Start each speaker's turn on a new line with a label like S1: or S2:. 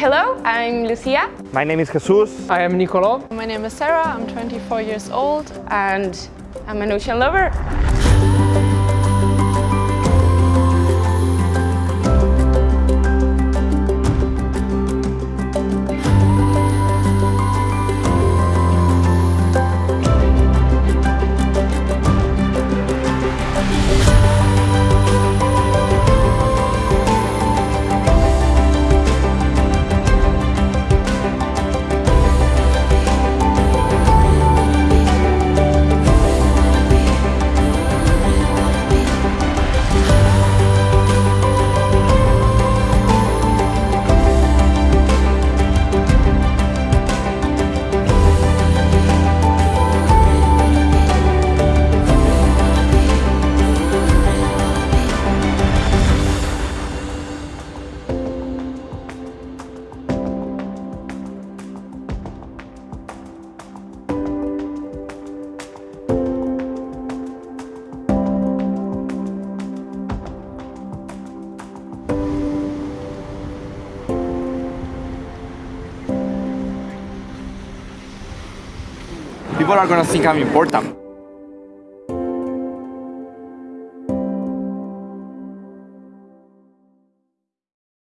S1: Hello, I'm Lucia.
S2: My name is Jesus.
S3: I am Nicolo.
S4: My name is Sarah, I'm 24 years old.
S1: And I'm an ocean lover.
S3: People are gonna think I'm important.